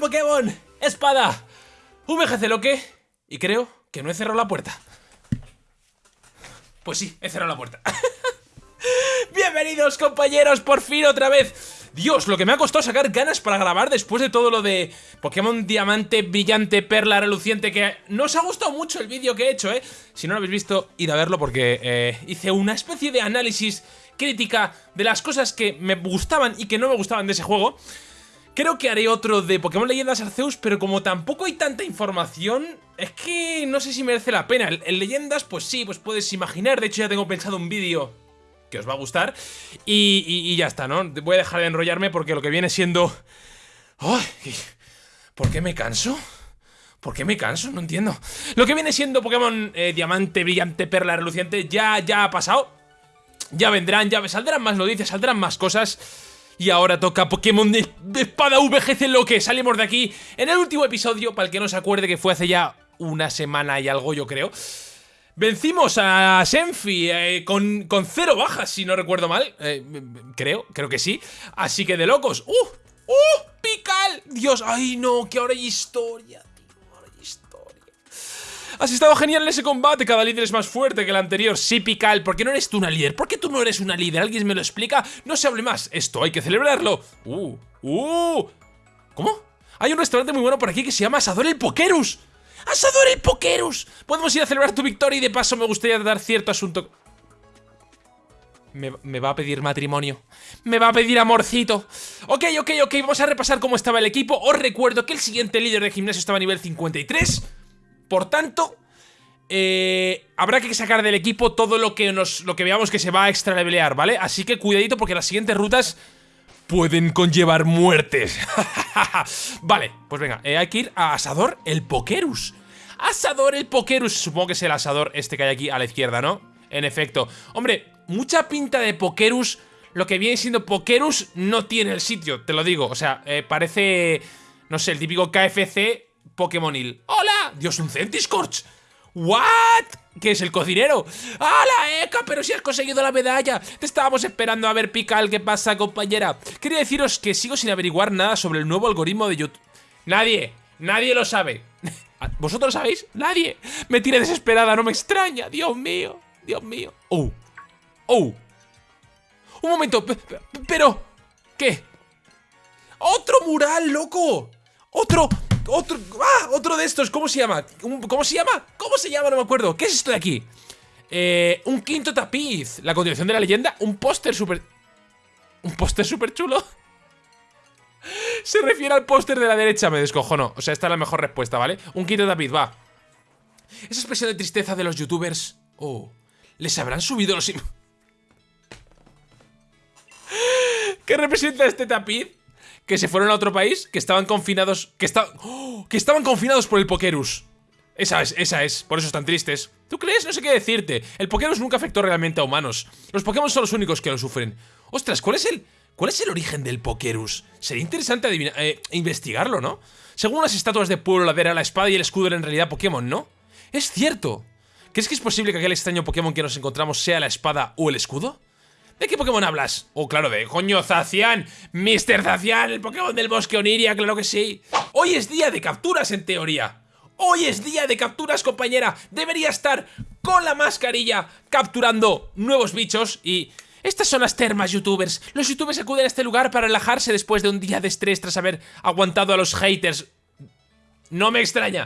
Pokémon. Espada. VGC Loque. Y creo que no he cerrado la puerta. Pues sí, he cerrado la puerta. Bienvenidos compañeros, por fin otra vez. Dios, lo que me ha costado sacar ganas para grabar después de todo lo de Pokémon Diamante, Brillante, Perla, Reluciente Que no os ha gustado mucho el vídeo que he hecho, ¿eh? Si no lo habéis visto, id a verlo porque eh, hice una especie de análisis crítica de las cosas que me gustaban y que no me gustaban de ese juego Creo que haré otro de Pokémon Leyendas Arceus, pero como tampoco hay tanta información, es que no sé si merece la pena. En Leyendas, pues sí, pues puedes imaginar. De hecho, ya tengo pensado un vídeo que os va a gustar. Y, ya está, ¿no? Voy a dejar de enrollarme porque lo que viene siendo... ¡Ay! ¿Por qué me canso? ¿Por qué me canso? No entiendo. Lo que viene siendo Pokémon eh, Diamante, Brillante, Perla, Reluciente ya, ya ha pasado. Ya vendrán, ya saldrán más noticias, saldrán más cosas. Y ahora toca Pokémon de, espada VGC lo que salimos de aquí en el último episodio, para el que no se acuerde que fue hace ya una semana y algo yo creo. Vencimos a Senfi eh, con, con, cero bajas, si no recuerdo mal. Eh, creo, creo que sí. Así que de locos. ¡Uh! ¡Uh! ¡Pical! Dios, ¡ay no! Que ahora hay historia, Has estado genial en ese combate. Cada líder es más fuerte que el anterior. Sí, Pical. ¿Por qué no eres tú una líder? ¿Por qué tú no eres una líder? ¿Alguien me lo explica? No se hable más. Esto hay que celebrarlo. ¡Uh! ¡Uh! ¿Cómo? Hay un restaurante muy bueno por aquí que se llama Asador el Pokerus. ¡Asador el Pokerus! Podemos ir a celebrar tu victoria y de paso me gustaría dar cierto asunto... Me, va a pedir matrimonio. Me va a pedir amorcito. Ok, ok, ok, vamos a repasar cómo estaba el equipo. Os recuerdo que el siguiente líder de gimnasio estaba a nivel 53. Por tanto, eh, habrá que sacar del equipo todo lo que, nos, lo que veamos que se va a extra levelear, ¿vale? Así que cuidadito porque las siguientes rutas pueden conllevar muertes. vale, pues venga, eh, hay que ir a Asador el Pokerus. Asador el Pokerus, supongo que es el asador este que hay aquí a la izquierda, ¿no? En efecto. Hombre, mucha pinta de Pokerus. Lo que viene siendo Pokerus no tiene el sitio, te lo digo. O sea, eh, parece, no sé, el típico KFC Pokémonil. ¡Hola! Dios, un Centiscorch. ¿What? ¿Qué es el cocinero? ¡Hala, Eka! Pero si has conseguido la medalla. Te estábamos esperando a ver Pical. ¿Qué pasa, compañera? Quería deciros que sigo sin averiguar nada sobre el nuevo algoritmo de YouTube. Nadie, nadie lo sabe. ¿Vosotros sabéis? Nadie. Me tiene desesperada, no me extraña. Dios mío, Dios mío. Oh, oh. Un momento, pero... ¿Qué? ¡Otro mural, loco! ¡Otro! Otro, ¡Ah! Otro de estos, ¿cómo se llama? ¿Cómo se llama? ¿Cómo se llama? No me acuerdo ¿Qué es esto de aquí? Eh, un quinto tapiz La continuación de la leyenda Un póster súper... Un póster súper chulo Se refiere al póster de la derecha Me descojono O sea, esta es la mejor respuesta, ¿vale? Un quinto tapiz, va Esa expresión de tristeza de los youtubers Oh ¿Les habrán subido los... ¿Qué representa este tapiz? Que se fueron a otro país, que estaban confinados, que, ¡Oh! que estaban confinados por el Pokerus. Esa es, esa es, por eso están tristes. ¿Tú crees? No sé qué decirte. El Pokerus nunca afectó realmente a humanos. Los Pokémon son los únicos que lo sufren. Ostras, ¿cuál es el, cuál es el origen del Pokerus? Sería interesante eh, investigarlo, ¿no? Según las estatuas de Pueblo Ladera, la espada y el escudo eran en realidad Pokémon, ¿no? Es cierto. ¿Crees que es posible que aquel extraño Pokémon que nos encontramos sea la espada o el escudo? ¿De qué Pokémon hablas? Oh, claro, de coño, Zacian. Mr. Zacian, el Pokémon del bosque Oniria, claro que sí. Hoy es día de capturas, en teoría. Hoy es día de capturas, compañera. Debería estar con la mascarilla capturando nuevos bichos y... Estas son las termas, youtubers. Los youtubers acuden a este lugar para relajarse después de un día de estrés tras haber aguantado a los haters. No me extraña.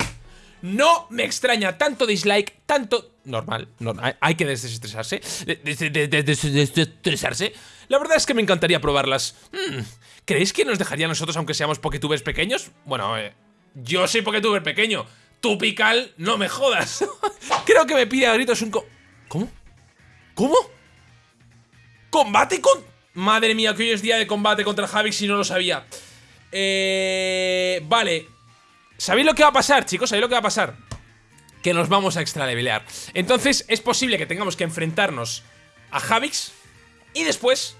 No me extraña tanto dislike, tanto... Normal, hay que desestresarse. Desestresarse. La verdad es que me encantaría probarlas. Hmm, ¿Creéis que nos dejaría a nosotros aunque seamos poketubers pequeños? Bueno, eh, yo soy poketuber pequeño. Tú, Pical, no me jodas. Creo que me pide a gritos un co... ¿Cómo? ¿Cómo? ¿Combate con...? Madre mía, que hoy es día de combate contra Javix si no lo sabía. Eh... Vale, ¿Sabéis lo que va a pasar, chicos? ¿Sabéis lo que va a pasar? Que nos vamos a extra levelear Entonces es posible que tengamos que enfrentarnos a Javix Y después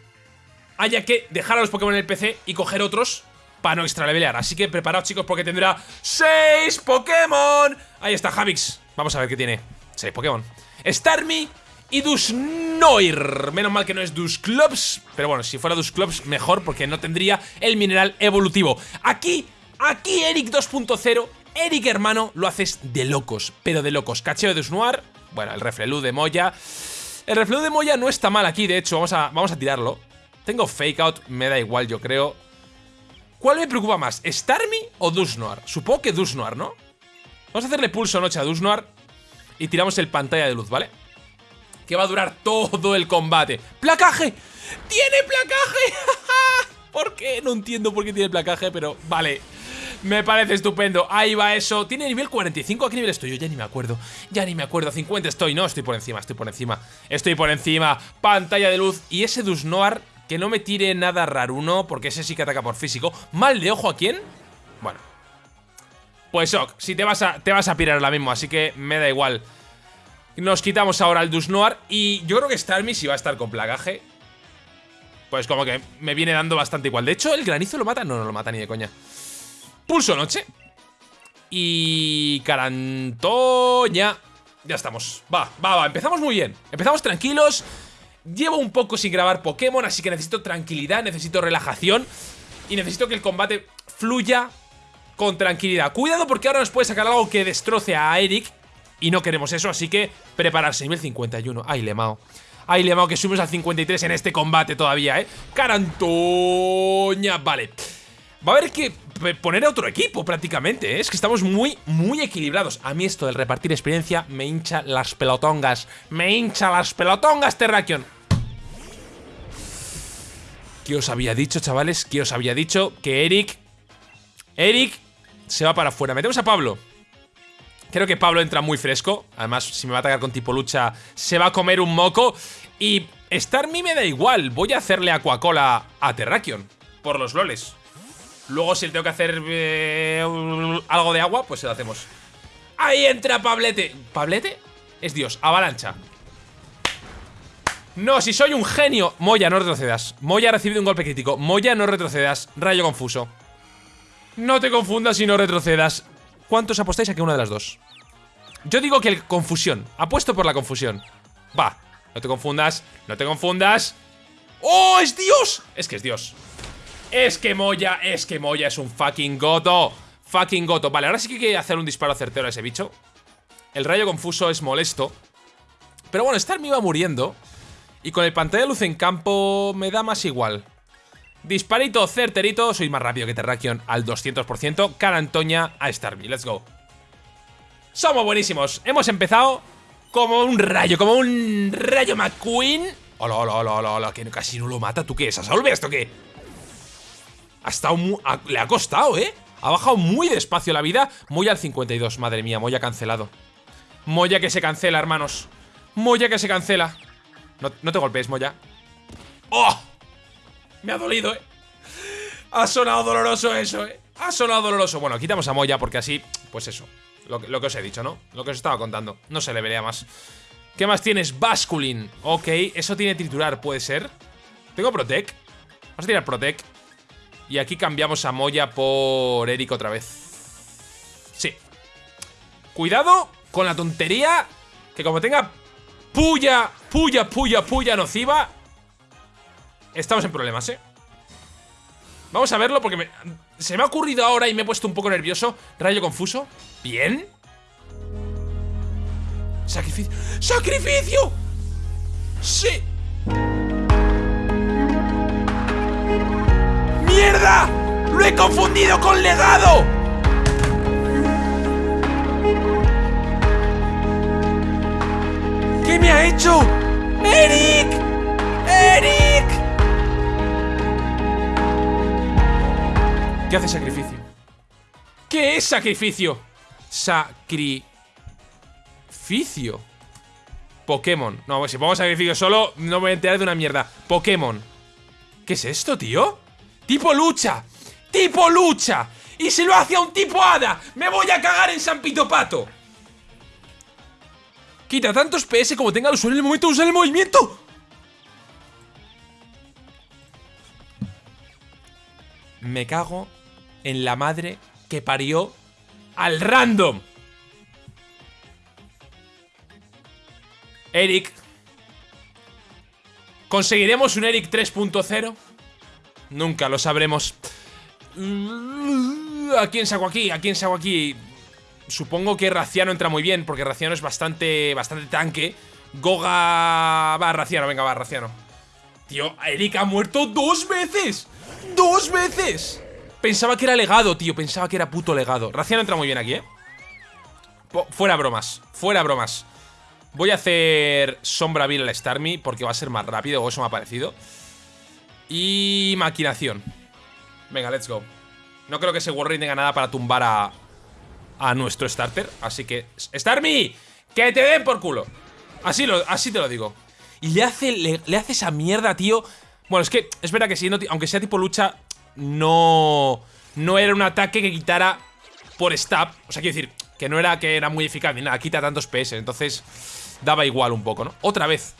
haya que dejar a los Pokémon en el PC y coger otros para no extra levelear Así que preparaos chicos porque tendrá 6 Pokémon. Ahí está Javix. Vamos a ver qué tiene. 6 Pokémon. Starmie y Dusnoir. Menos mal que no es Dusclops, pero bueno, si fuera Dusclops mejor porque no tendría el mineral evolutivo. Aquí, aquí Eric 2.0, Eric hermano, lo haces de locos, pero de locos. Cacheo de Dusnoir, bueno, el reflelú de Moya. El reflelú de Moya no está mal aquí, de hecho, vamos a, vamos a tirarlo. Tengo fake out, me da igual, yo creo. ¿Cuál me preocupa más? ¿Starmie o Dusnoir? Supongo que Dusnoir, ¿no? Vamos a hacerle pulso noche a Dusnoir y tiramos el pantalla de luz, ¿vale? Que va a durar todo el combate. ¡Placaje! ¡Tiene placaje! ¿Por qué? No entiendo por qué tiene placaje, pero vale. Me parece estupendo. Ahí va eso. ¿Tiene nivel 45? ¿A qué nivel estoy? Yo ya ni me acuerdo. Ya ni me acuerdo. 50 estoy. No, estoy por encima, estoy por encima. Estoy por encima. Pantalla de luz. Y ese Dusnoir que no me tire nada raruno, porque ese sí que ataca por físico. ¿Mal de ojo a quién? Bueno. Pues ok, si te vas a, te vas a pirar ahora mismo, así que me da igual. Nos quitamos ahora el Dusnoir y yo creo que Starmie si va a estar con plagaje. Pues como que me viene dando bastante igual. De hecho, ¿el granizo lo mata? No, no lo mata ni de coña. Pulso noche. Y... Carantoña. Ya estamos. Va, va, va. Empezamos muy bien. Empezamos tranquilos. Llevo un poco sin grabar Pokémon, así que necesito tranquilidad, necesito relajación y necesito que el combate fluya con tranquilidad. Cuidado porque ahora nos puede sacar algo que destroce a Eric y no queremos eso, así que prepararse. Nivel 51. Ay, Lemao. Ay, Lemao, que subimos al 53 en este combate todavía, ¿eh? Carantoña. Vale. Va a haber que poner a otro equipo prácticamente, ¿eh? Es que estamos muy, muy equilibrados. A mí esto del repartir experiencia me hincha las pelotongas. Me hincha las pelotongas, Terrakion. ¿Qué os había dicho, chavales? ¿Qué os había dicho? Que Eric... Eric se va para afuera. Metemos a Pablo. Creo que Pablo entra muy fresco. Además, si me va a atacar con tipo lucha, se va a comer un moco. Y Starmie me da igual. Voy a hacerle Aquacola a Terrakion. Por los loles. Luego, si le tengo que hacer eh, algo de agua, pues se lo hacemos. ¡Ahí entra Pablete! ¿Pablete? Es Dios. Avalancha. No, si soy un genio Moya, no retrocedas Moya ha recibido un golpe crítico Moya, no retrocedas Rayo confuso No te confundas y no retrocedas ¿Cuántos apostáis a que una de las dos? Yo digo que el confusión Apuesto por la confusión Va, no te confundas No te confundas ¡Oh, es Dios! Es que es Dios Es que Moya, es que Moya es un fucking goto Fucking goto Vale, ahora sí que hay que hacer un disparo certero a ese bicho El rayo confuso es molesto Pero bueno, Star me iba muriendo y con el pantalla de luz en campo me da más igual. Disparito certerito, soy más rápido que Terrakion al 200%. Carantoña a Starmie, let's go. Somos buenísimos, hemos empezado como un rayo, como un rayo McQueen. Hola, hola, hola, hola, hola, que casi no lo mata. ¿Tú qué es? ¿Asolve esto qué? Ha estado le ha costado, ¿eh? Ha bajado muy despacio la vida. Moya al 52, madre mía, Moya cancelado. Moya que se cancela, hermanos. Moya que se cancela. No, te golpees, Moya. ¡Oh! Me ha dolido, ¿eh? Ha sonado doloroso eso, ¿eh? Ha sonado doloroso. Bueno, quitamos a Moya porque así, pues eso. Lo que, os he dicho, ¿no? Lo que os estaba contando. No se le vería más. ¿Qué más tienes? Basculin. Ok, eso tiene triturar, puede ser. Tengo Protec. Vamos a tirar Protec. Y aquí cambiamos a Moya por Eric otra vez. Sí. Cuidado con la tontería que como tenga puya, puya, puya, puya nociva, estamos en problemas, ¿eh? Vamos a verlo porque se me ha ocurrido ahora y me he puesto un poco nervioso. Rayo confuso. Bien. Sacrificio. ¡Sacrificio! ¡Sí! ¡Mierda! ¡Lo he confundido con legado! ¿Qué me ha hecho? ¡Eric! ¡Eric! ¿Qué hace sacrificio? ¿Qué es sacrificio? Sacrificio. Pokémon. No, pues si pongo sacrificio solo, no me voy a enterar de una mierda. Pokémon. ¿Qué es esto, tío? ¡Tipo lucha! ¡Tipo lucha! ¡Y se lo hace a un tipo hada! ¡Me voy a cagar en San Pito Pato! Quita tantos PS como tenga el usuario en el momento de el movimiento. Me cago en la madre que parió al random. Eric, ¿Conseguiremos un Eric 3.0? Nunca lo sabremos. ¿A quién saco aquí? ¿A quién saco aquí? Supongo que Raciano entra muy bien, porque Raciano es bastante, bastante tanque. Goga... Va, Raciano, venga, va, Raciano. Tío, Eric ha muerto dos veces. ¡Dos veces! Pensaba que era legado, tío. Pensaba que era puto legado. Raciano entra muy bien aquí, ¿eh? Fuera bromas. Fuera bromas. Voy a hacer Sombra Vil al Starmie porque va a ser más rápido, o eso me ha parecido. Y maquinación. Venga, let's go. No creo que ese Warring tenga nada para tumbar a, a nuestro starter. Así que... ¡Starmie! ¡Que te den por culo! Así, lo, así te lo digo. Y le hace, le, hace esa mierda, tío. Bueno, es que es verdad que si aunque sea tipo lucha, no... No era un ataque que quitara por stab. O sea, quiero decir, que no era que era muy eficaz ni nada. Quita tantos PS. Entonces, daba igual un poco, ¿no? Otra vez.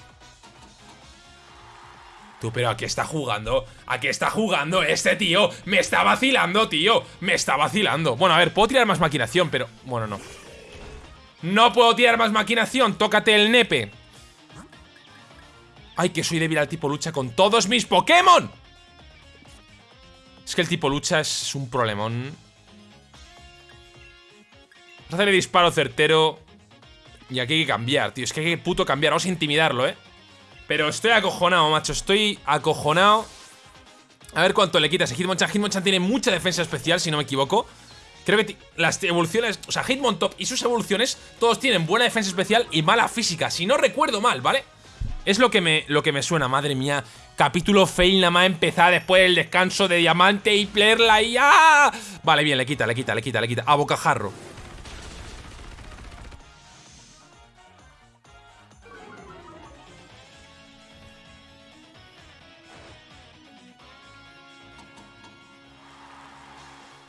Tú, pero ¿a qué está jugando? ¿A qué está jugando este tío? Me está vacilando, tío. Me está vacilando. Bueno, a ver, puedo tirar más maquinación, pero... Bueno, no. No puedo tirar más maquinación. Tócate el nepe. Ay, que soy débil al tipo lucha con todos mis Pokémon. Es que el tipo lucha es un problemón. Vamos a hacerle disparo certero. Y aquí hay que cambiar, tío. Es que hay que puto cambiar. Vamos a intimidarlo, eh pero estoy acojonado, macho Estoy acojonado. A ver cuánto le quita ese Hitmonchan. Hitmonchan tiene mucha defensa especial, si no me equivoco. Creo que las evoluciones, o sea, Hitmontop y sus evoluciones Todos tienen buena defensa especial y mala física Si no recuerdo mal, ¿vale? Es lo que me, lo que me suena, madre mía. Capítulo fail nada más empezar después del descanso de diamante y plerla y ¡ah! Vale, bien, le quita, le quita, le quita, le quita. A bocajarro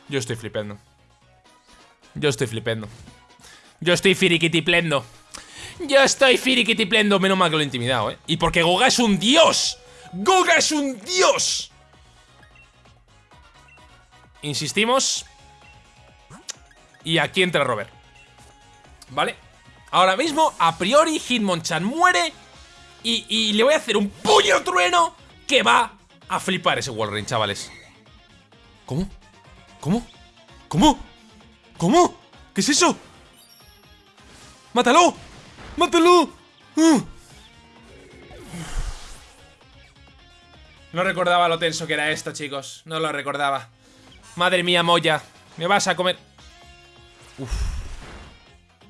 Yo estoy flipando. Yo estoy flipando. Yo estoy firiquitiplendo. Yo estoy firiquitiplendo. Menos mal que lo he intimidado, ¿eh? Y porque Goga es un dios. ¡Goga es un dios! Insistimos. Y aquí entra Robert. ¿Vale? Ahora mismo, a priori, Hitmonchan muere. Y, y, le voy a hacer un puño trueno que va a flipar ese Walrein, chavales. ¿Cómo? ¿Cómo? ¿Cómo? ¿Cómo? ¿Qué es eso? ¡Mátalo! ¡Mátalo! Uh. No recordaba lo tenso que era esto, chicos. No lo recordaba. Madre mía, Moya. Me vas a comer...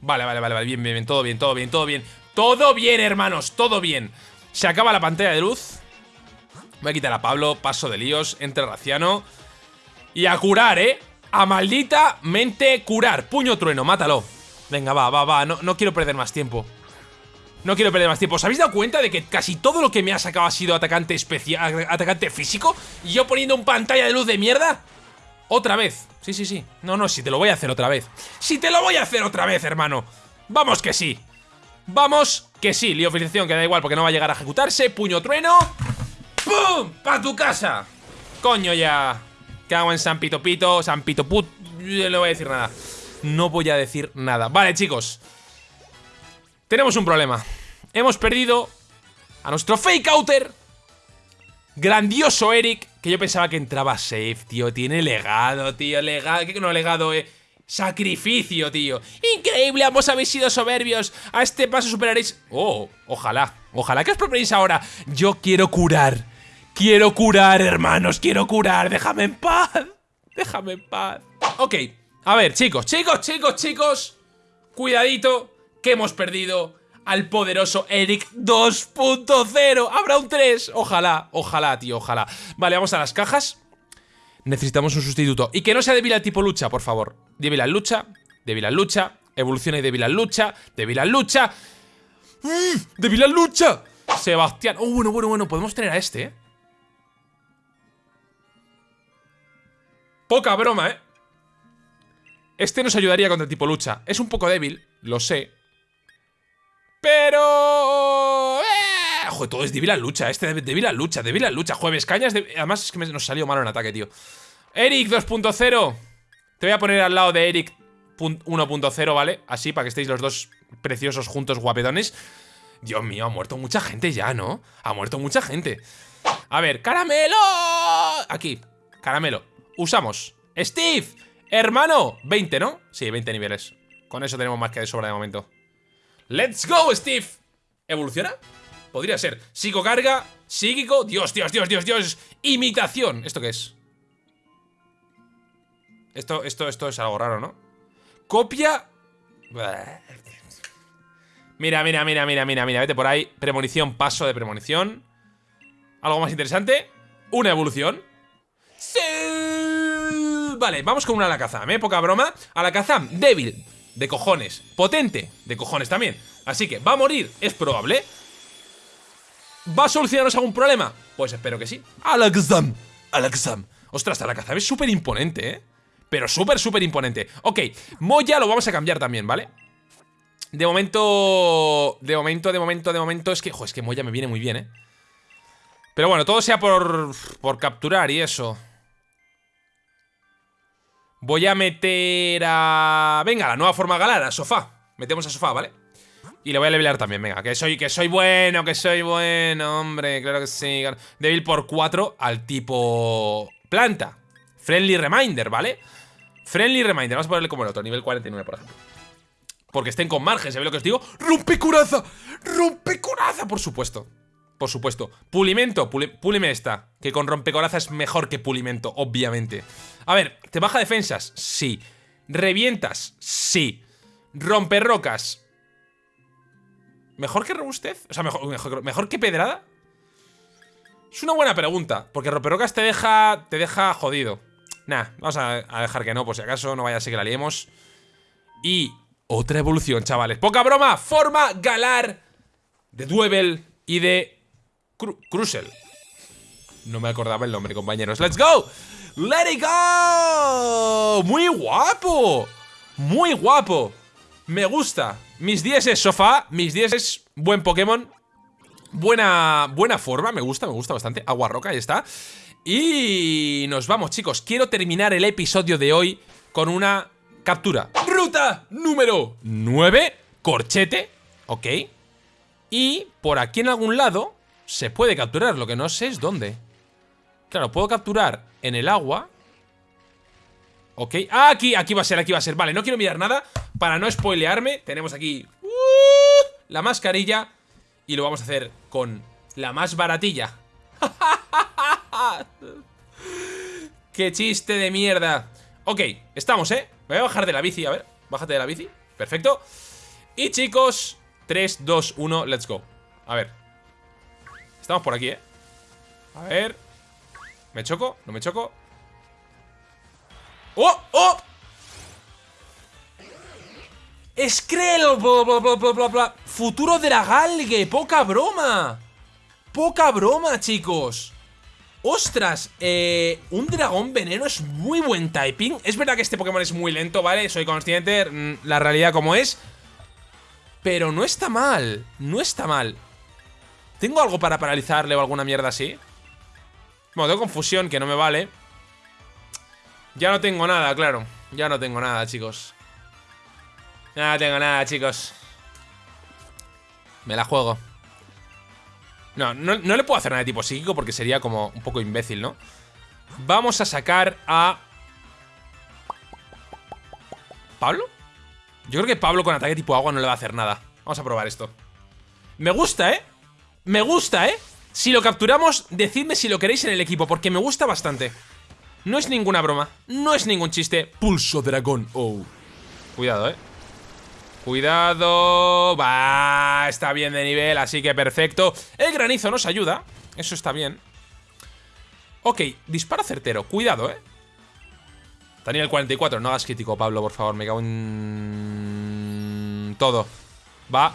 Vale, vale, vale, vale. Bien, bien, bien. Todo bien, todo bien, todo bien. Todo bien, hermanos. Todo bien. Se acaba la pantalla de luz. Voy a quitar a Pablo. Paso de líos. Entre Raciano. Y a curar, ¿eh? A maldita mente curar. Puño trueno, mátalo. Venga, va, va, va. No, no quiero perder más tiempo. No quiero perder más tiempo. ¿Os habéis dado cuenta de que casi todo lo que me ha sacado ha sido atacante especial, atacante físico? ¿Y yo poniendo un pantalla de luz de mierda? Otra vez. Sí, sí, sí. No, no, si te lo voy a hacer otra vez. Si te lo voy a hacer otra vez, hermano. Vamos que sí. Vamos que sí. Liofilización, que da igual porque no va a llegar a ejecutarse. Puño trueno. ¡Pum! ¡Pa tu casa! Coño ya. Cago en San Pito Pito, San Pito Put. No voy a decir nada. No voy a decir nada. Vale, chicos. Tenemos un problema. Hemos perdido a nuestro fake outer. Grandioso Eric. Que yo pensaba que entraba safe, tío. Tiene legado, tío. Legado. ¿Qué no legado, eh? Sacrificio, tío. Increíble, ambos habéis sido soberbios. A este paso superaréis... Oh, ojalá. Ojalá que os proponéis ahora. Yo quiero curar. Quiero curar, hermanos, quiero curar. Déjame en paz. Déjame en paz. Ok, a ver, chicos, chicos, chicos, chicos. Cuidadito, que hemos perdido al poderoso Eric 2.0. Habrá un 3. Ojalá, ojalá, tío, ojalá. Vale, vamos a las cajas. Necesitamos un sustituto. Y que no sea débil al tipo lucha, por favor. Débil al lucha, débil al lucha, evoluciona y débil al lucha, débil al lucha. ¡Mmm! ¡Débil al lucha! Sebastián. Oh, bueno, bueno, bueno, podemos tener a este, ¿eh? Poca broma, ¿eh? Este nos ayudaría contra el tipo lucha. Es un poco débil, lo sé. Pero... ¡Eh! Joder, todo es débil a lucha. Este débil a lucha, débil a lucha. Jueves cañas. Además es que nos salió malo en ataque, tío. Eric 2.0. Te voy a poner al lado de Eric 1.0, ¿vale? Así, para que estéis los dos preciosos juntos guapetones. Dios mío, ha muerto mucha gente ya, ¿no? Ha muerto mucha gente. A ver, caramelo. Aquí, caramelo. Usamos. Steve, hermano. 20, ¿no? Sí, 20 niveles. Con eso tenemos más que de sobra de momento. ¡Let's go, Steve! ¿Evoluciona? Podría ser. Psicocarga, psíquico. Dios, Dios, Dios, Dios, Dios. Imitación. ¿Esto qué es? Esto, esto, esto es algo raro, ¿no? Copia. Mira, mira, mira, mira, mira, mira. Vete por ahí. Premonición, paso de premonición. ¿Algo más interesante? Una evolución. ¡Sí! Vale, vamos con una Alakazam, ¿eh? Poca broma. Alakazam, débil. De cojones. Potente. De cojones también. Así que, ¿va a morir? Es probable. ¿Va a solucionarnos algún problema? Pues espero que sí. Alakazam. Alakazam. Ostras, Alakazam es súper imponente, ¿eh? Pero súper, súper imponente Ok, Moya lo vamos a cambiar también, ¿vale? De momento... De momento, de momento, de momento Es que, jo, es que Moya me viene muy bien, ¿eh? Pero bueno, todo sea por, por capturar y eso Voy a meter a... Venga, la nueva forma galada, sofá Metemos a sofá, ¿vale? Y le voy a levelear también, venga Que soy, que soy bueno, que soy bueno, hombre Claro que sí Débil por 4 al tipo... Planta Friendly Reminder, ¿vale? Friendly Reminder, vamos a ponerle como el otro, nivel 49, por ejemplo. Porque estén con margen, ¿se ve lo que os digo? ¡Rompe curaza! ¡Rompe! Por supuesto. Por supuesto. Pulimento, pulime esta. Que con rompecoraza es mejor que pulimento, obviamente. A ver, ¿te baja defensas? Sí. ¿Revientas? Sí. ¿Rompe rocas? ¿Mejor que robustez? O sea, mejor, mejor, que pedrada. Es una buena pregunta. Porque romperrocas te deja. Te deja jodido. Nah, vamos a, dejar que no, por si acaso, no vaya a ser que la liemos. Y otra evolución, chavales. Poca broma, forma galar de Duevel y de Cru No me acordaba el nombre, compañeros. ¡Let's go! ¡Let it go! ¡Muy guapo! ¡Muy guapo! Me gusta. Mis 10 es sofá, mis 10 es buen Pokémon. Buena, buena forma, me gusta, me gusta bastante. Agua roca, ahí está. Y nos vamos, chicos. Quiero terminar el episodio de hoy con una captura. Ruta número 9, corchete, ok. Y por aquí en algún lado se puede capturar, lo que no sé es dónde. Claro, puedo capturar en el agua. Ok, ah, aquí, aquí va a ser, aquí va a ser. Vale, no quiero mirar nada. Para no spoilearme Tenemos aquí uh, la mascarilla Y lo vamos a hacer con la más baratilla. ¡Qué chiste de mierda! Ok, estamos, ¿eh? Me voy a bajar de la bici, a ver. Bájate de la bici, perfecto. Y chicos, 3, 2, 1, let's go. A ver. Estamos por aquí, ¿eh? A ver ¿Me choco? ¿No me choco? ¡Oh! ¡Oh! ¡Skrell! Bla, bla, bla, bla, Futuro Dragalge, poca broma Poca broma, chicos ¡Ostras! Eh, un dragón veneno es muy buen typing Es verdad que este Pokémon es muy lento, ¿vale? Soy consciente, mm, la realidad como es Pero no está mal No está mal ¿Tengo algo para paralizarle o alguna mierda así? Bueno, tengo confusión, que no me vale Ya no tengo nada, claro Ya no tengo nada, chicos No tengo nada, chicos Me la juego no, no, le puedo hacer nada de tipo psíquico porque sería como un poco imbécil, ¿no? Vamos a sacar a... ¿Pablo? Yo creo que Pablo con ataque tipo agua no le va a hacer nada Vamos a probar esto Me gusta, ¿eh? Me gusta, ¿eh? Si lo capturamos, decidme si lo queréis en el equipo Porque me gusta bastante. No es ninguna broma No es ningún chiste. Pulso dragón Oh Cuidado, ¿eh? Cuidado. Va, está bien de nivel, así que perfecto. El granizo nos ayuda Eso está bien. Ok, disparo certero, cuidado, eh. Daniel 44, no hagas crítico, Pablo, por favor Me cago en... Todo. Va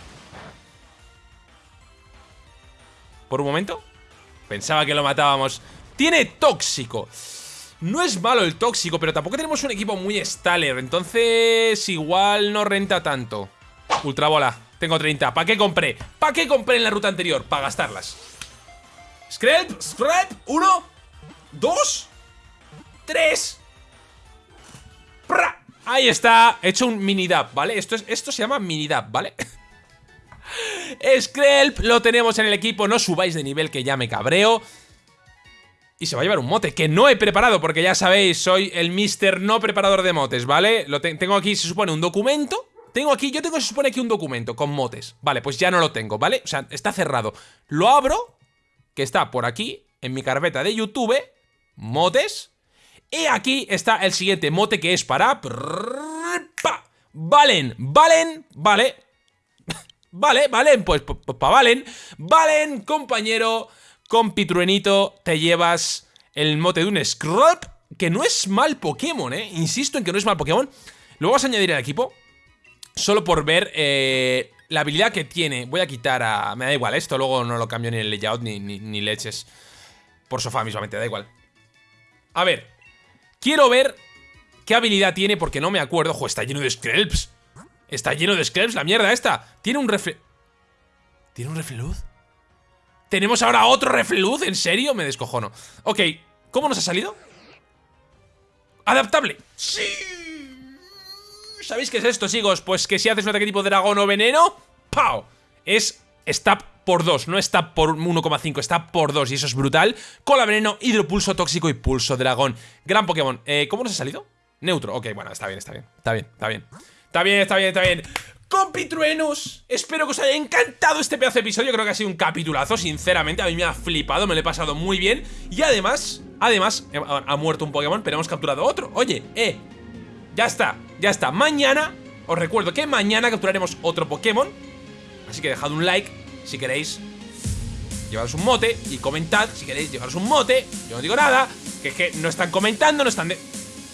Por un momento Pensaba que lo matábamos Tiene tóxico no es malo el tóxico, pero tampoco tenemos un equipo muy Staller Entonces igual no renta tanto Ultra bola, tengo 30 ¿Para qué compré? ¿Para qué compré en la ruta anterior? Para gastarlas Scrap, scrap, uno Dos Tres Ahí está, he hecho un mini dab, ¿vale? Esto, es, esto se llama mini dab, ¿vale? Skrelp lo tenemos en el equipo. No subáis de nivel que ya me cabreo. Y se va a llevar un mote que no he preparado porque ya sabéis, soy el mister no preparador de motes, ¿vale? Lo tengo aquí, se supone, un documento tengo aquí, yo tengo, se supone aquí un documento con motes Vale, pues ya no lo tengo, ¿vale? O sea, está cerrado Lo abro, que está por aquí En mi carpeta de YouTube Motes Y aquí está el siguiente mote que es para... Valen, valen, vale Vale, valen, pues para valen Valen, compañero Compitruenito, te llevas el mote de un Scrub, que no es mal Pokémon, ¿eh? Insisto en que no es mal Pokémon. Lo vamos a añadir al equipo, solo por ver eh, la habilidad que tiene. Voy a quitar a... Me da igual, esto luego no lo cambio ni el layout ni, ni, leches. Por sofá mismamente, da igual. A ver, quiero ver qué habilidad tiene porque no me acuerdo. Ojo, está lleno de Skrelps. Está lleno de Skrelps, la mierda esta. Tiene un refle... ¿Tiene un refleluz? ¿Tenemos ahora otro refluz? ¿En serio? Me descojono. Ok, ¿cómo nos ha salido? ¡Adaptable! ¡Sí! ¿Sabéis qué es esto, chicos? Pues que si haces un ataque tipo dragón o veneno ¡Pau! Es stab por 2, no stab por 1,5, stab por 2 y eso es brutal Cola veneno, hidropulso tóxico y pulso dragón Gran Pokémon, eh, ¿cómo nos ha salido? Neutro, ok, bueno, está bien, está bien, está bien, está bien Está bien, está bien, está bien. Compitruenos Espero que os haya encantado este pedazo de episodio. Creo que ha sido un capitulazo, sinceramente. A mí me ha flipado, me lo he pasado muy bien. Y además, además, eh, ha muerto un Pokémon Pero hemos capturado otro. Oye, eh, ya está, ya está. Mañana, os recuerdo que mañana capturaremos otro Pokémon. Así que dejad un like si queréis Llevaros un mote y comentad si queréis llevaros un mote. Yo no digo nada, que es que no están comentando, no están de...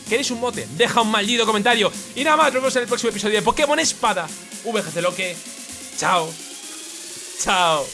¿Queréis un mote? Deja un maldito comentario. Y nada más, nos vemos en el próximo episodio de Pokémon Espada. VGC Loque. Chao. Chao